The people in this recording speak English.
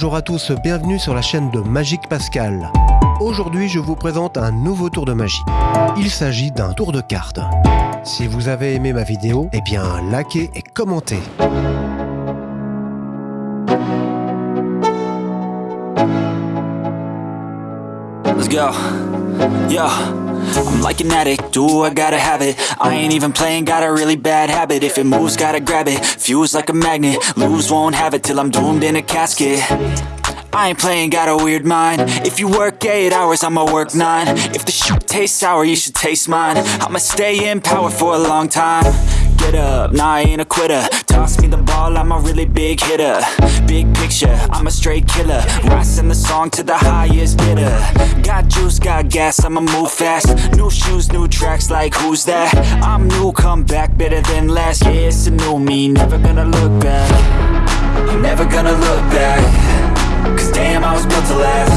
bonjour à tous, bienvenue sur la chaîne de Magique Pascal. Aujourd'hui, je vous présente un nouveau tour de magie. Il s'agit d'un tour de cartes. Si vous avez aimé ma vidéo, eh bien, likez et commentez. Let's go. Yo. I'm like an addict, do I gotta have it? I ain't even playing, got a really bad habit. If it moves, gotta grab it, fuse like a magnet Lose, won't have it till I'm doomed in a casket. I ain't playing, got a weird mind. If you work 8 hours, I'ma work 9 If the shit tastes sour, you should taste mine. I'ma stay in power for a long time Get up, nah I ain't a quitter. Toss me the ball, I'm a really big hitter. Big picture, I'm a straight killer. Rising the song to the highest bidder. Got juice, got gas, I'ma move fast. New shoes, new tracks, like who's that? I'm new, come back, better than last Yeah, it's a new me, never gonna look back. I'm never gonna look back. Cause damn, I was built to last